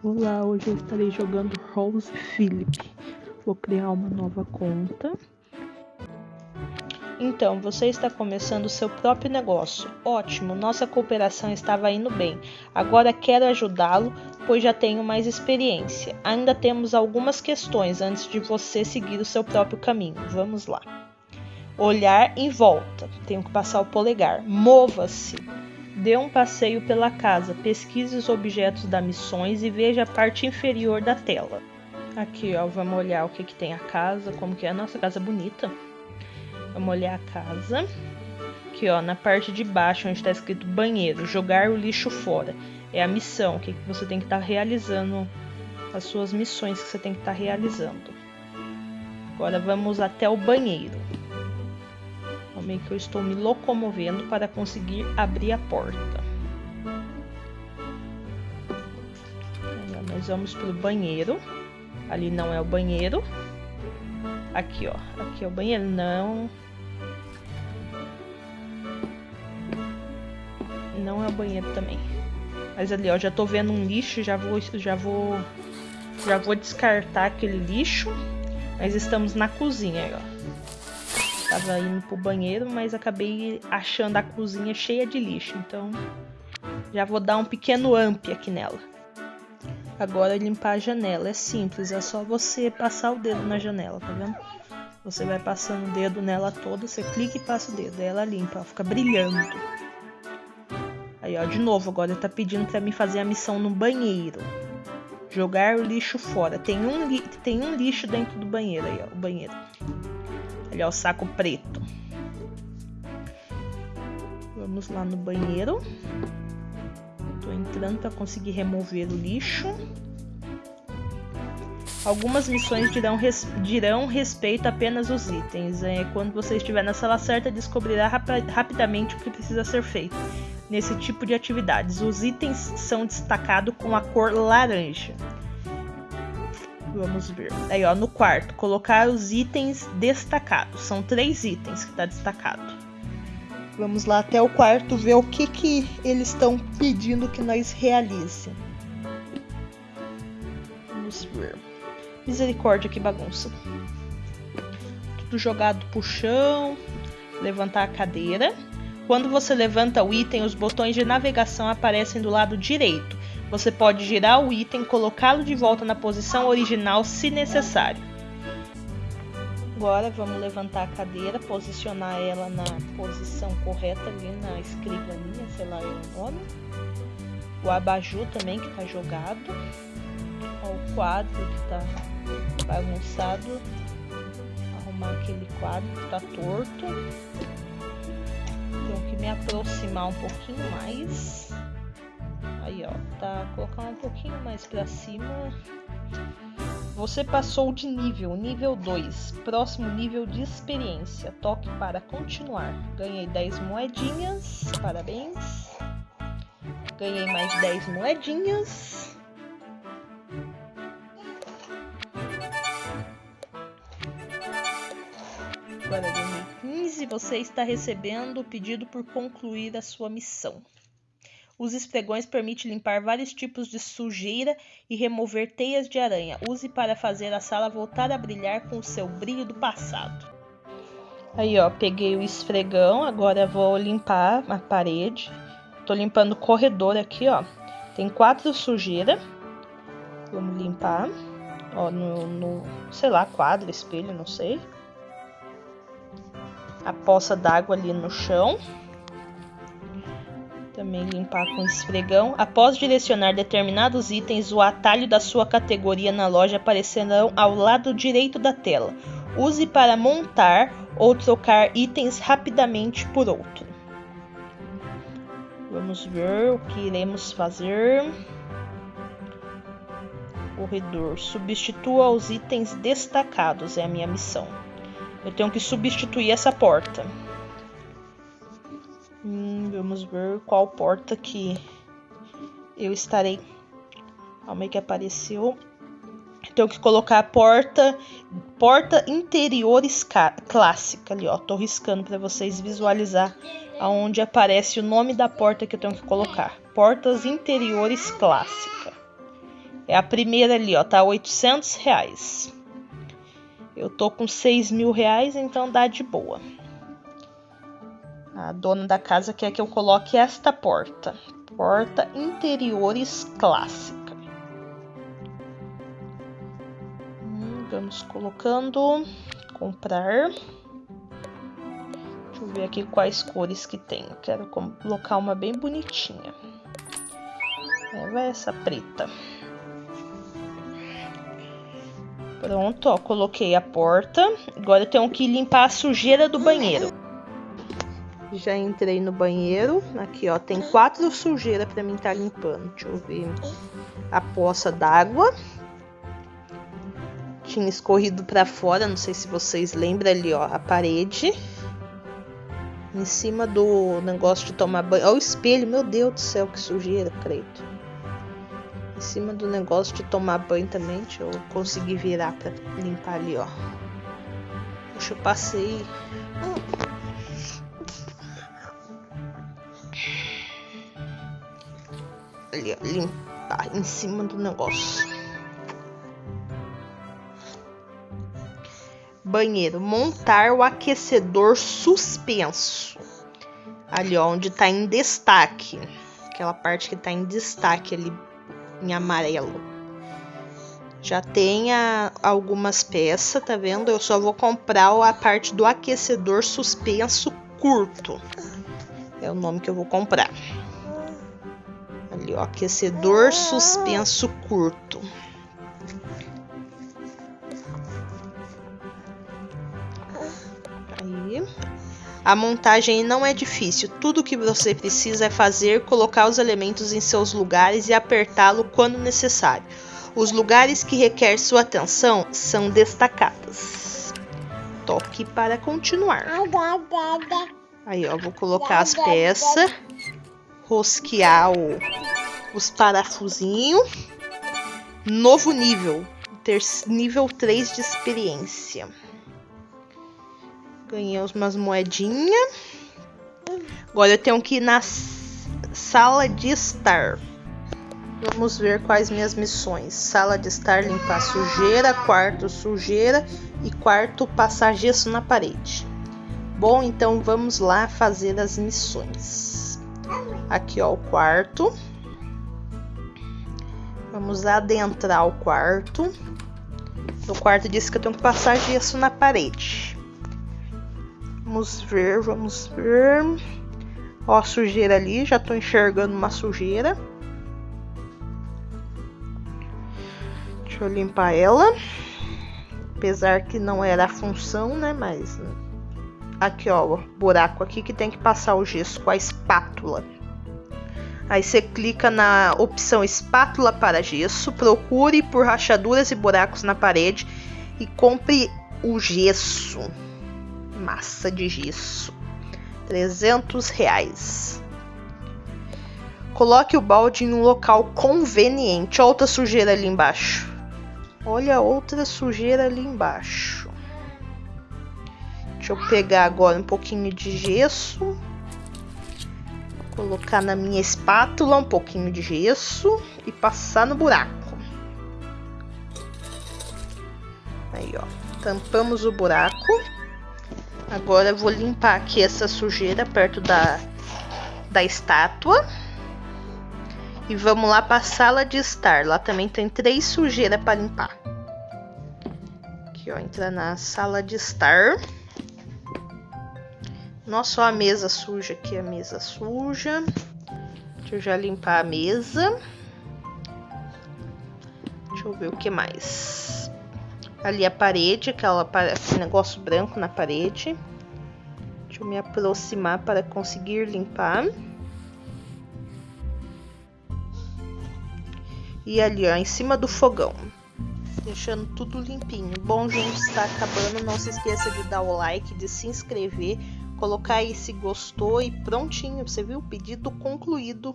Olá, hoje eu estarei jogando Rose Philip. Vou criar uma nova conta. Então, você está começando seu próprio negócio. Ótimo, nossa cooperação estava indo bem. Agora quero ajudá-lo, pois já tenho mais experiência. Ainda temos algumas questões antes de você seguir o seu próprio caminho. Vamos lá. Olhar em volta. Tenho que passar o polegar. Mova-se. Dê um passeio pela casa, pesquise os objetos da missões e veja a parte inferior da tela. Aqui, ó, vamos olhar o que, que tem a casa, como que é a nossa casa bonita. Vamos olhar a casa. Aqui, ó, na parte de baixo, onde está escrito banheiro, jogar o lixo fora. É a missão, o que, que você tem que estar tá realizando, as suas missões que você tem que estar tá realizando. Agora vamos até o banheiro que eu estou me locomovendo para conseguir abrir a porta. Nós vamos para o banheiro. Ali não é o banheiro. Aqui, ó. Aqui é o banheiro. Não. Não é o banheiro também. Mas ali, ó, já tô vendo um lixo, já vou, já vou, já vou descartar aquele lixo. Mas estamos na cozinha, ó. Tava indo pro banheiro, mas acabei achando a cozinha cheia de lixo. Então já vou dar um pequeno amp aqui nela. Agora limpar a janela. É simples, é só você passar o dedo na janela, tá vendo? Você vai passando o dedo nela toda, você clica e passa o dedo. Aí ela limpa, fica brilhando. Aí, ó, de novo, agora tá pedindo para mim fazer a missão no banheiro. Jogar o lixo fora. Tem um, tem um lixo dentro do banheiro aí, ó, o banheiro. Ó, o saco preto. Vamos lá no banheiro. Tô entrando para conseguir remover o lixo. Algumas missões dirão, res, dirão respeito apenas aos itens. É, quando você estiver na sala certa, descobrirá rap rapidamente o que precisa ser feito nesse tipo de atividades. Os itens são destacados com a cor laranja. Vamos ver. Aí, ó, no quarto, colocar os itens destacados. São três itens que está destacado. Vamos lá até o quarto ver o que, que eles estão pedindo que nós realize. Vamos ver. Misericórdia, que bagunça. Tudo jogado pro chão. Levantar a cadeira. Quando você levanta o item, os botões de navegação aparecem do lado direito. Você pode girar o item e colocá-lo de volta na posição original se necessário. Agora vamos levantar a cadeira, posicionar ela na posição correta ali na escrivaninha, sei lá é o nome. O abajur também que está jogado. o quadro que está bagunçado. Arrumar aquele quadro que está torto. Tenho que me aproximar um pouquinho mais. Aí, ó, tá colocando um pouquinho mais para cima. Você passou de nível, nível 2, próximo nível de experiência. Toque para continuar. Ganhei 10 moedinhas, parabéns. Ganhei mais 10 moedinhas. Agora 2015, você está recebendo o pedido por concluir a sua missão. Os esfregões permitem limpar vários tipos de sujeira e remover teias de aranha. Use para fazer a sala voltar a brilhar com o seu brilho do passado. Aí, ó, peguei o esfregão, agora vou limpar a parede. Tô limpando o corredor aqui, ó. Tem quatro sujeiras. Vamos limpar. Ó, no, no, sei lá, quadro, espelho, não sei. A poça d'água ali no chão. Também limpar com esfregão. Após direcionar determinados itens, o atalho da sua categoria na loja aparecerão ao lado direito da tela. Use para montar ou trocar itens rapidamente por outro. Vamos ver o que iremos fazer. Corredor. Substitua os itens destacados. É a minha missão. Eu tenho que substituir essa porta. Hum, vamos ver qual porta que eu estarei. Calma aí que apareceu. Tenho que colocar a porta, porta interiores clássica ali, ó. Tô riscando para vocês visualizar aonde aparece o nome da porta que eu tenho que colocar. Portas interiores clássica. É a primeira ali, ó, tá 800 reais. Eu tô com 6 mil reais, então dá de boa. A dona da casa quer que eu coloque esta porta. Porta interiores clássica. Hum, vamos colocando. Comprar. Deixa eu ver aqui quais cores que tem. Quero colocar uma bem bonitinha. É, vai essa preta. Pronto, ó, coloquei a porta. Agora eu tenho que limpar a sujeira do banheiro. Já entrei no banheiro. Aqui, ó, tem quatro sujeiras para mim estar tá limpando. Deixa eu ver. A poça d'água. Tinha escorrido para fora, não sei se vocês lembram ali, ó, a parede. Em cima do negócio de tomar banho. Olha o espelho, meu Deus do céu, que sujeira, credo. Em cima do negócio de tomar banho também, deixa eu conseguir virar pra limpar ali, ó. Puxa, eu passei. Ali, limpar em cima do negócio. Banheiro, montar o aquecedor suspenso. Ali, ó, onde tá em destaque. Aquela parte que tá em destaque ali em amarelo. Já tem algumas peças, tá vendo? Eu só vou comprar a parte do aquecedor suspenso curto. É o nome que eu vou comprar. Ali, ó, aquecedor suspenso curto. Aí. A montagem não é difícil, tudo o que você precisa é fazer, colocar os elementos em seus lugares e apertá-lo quando necessário. Os lugares que requer sua atenção são destacados. Toque para continuar. Aí, ó, vou colocar as peças, rosquear o, os parafusinhos. Novo nível, ter nível 3 de experiência. Ganhei umas moedinhas. Agora eu tenho que ir na sala de estar. Vamos ver quais minhas missões. Sala de estar, limpar sujeira. Quarto, sujeira. E quarto, passar gesso na parede. Bom, então vamos lá fazer as missões. Aqui, ó, o quarto. Vamos adentrar o quarto. No quarto disse que eu tenho que passar gesso na parede. Vamos ver, vamos ver. Ó, a sujeira ali, já tô enxergando uma sujeira. Deixa eu limpar ela. Apesar que não era a função, né? Mas aqui, ó, buraco aqui que tem que passar o gesso com a espátula. Aí você clica na opção espátula para gesso, procure por rachaduras e buracos na parede e compre o gesso massa de gesso. 300 reais. Coloque o balde em um local conveniente. Outra sujeira ali embaixo. Olha outra sujeira ali embaixo. Deixa eu pegar agora um pouquinho de gesso. Colocar na minha espátula um pouquinho de gesso e passar no buraco. Aí, ó. Tampamos o buraco. Agora eu vou limpar aqui essa sujeira perto da, da estátua. E vamos lá para a sala de estar. Lá também tem três sujeiras para limpar. Aqui, ó, entra na sala de estar. Nossa, ó, a mesa suja aqui, a mesa suja. Deixa eu já limpar a mesa. Deixa eu ver o que mais ali a parede, aquela, aquele negócio branco na parede. Deixa eu me aproximar para conseguir limpar. E ali, ó, em cima do fogão. Deixando tudo limpinho. Bom, gente, está acabando. Não se esqueça de dar o like, de se inscrever, colocar aí se gostou e prontinho. Você viu? Pedido concluído.